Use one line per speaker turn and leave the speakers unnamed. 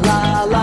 la la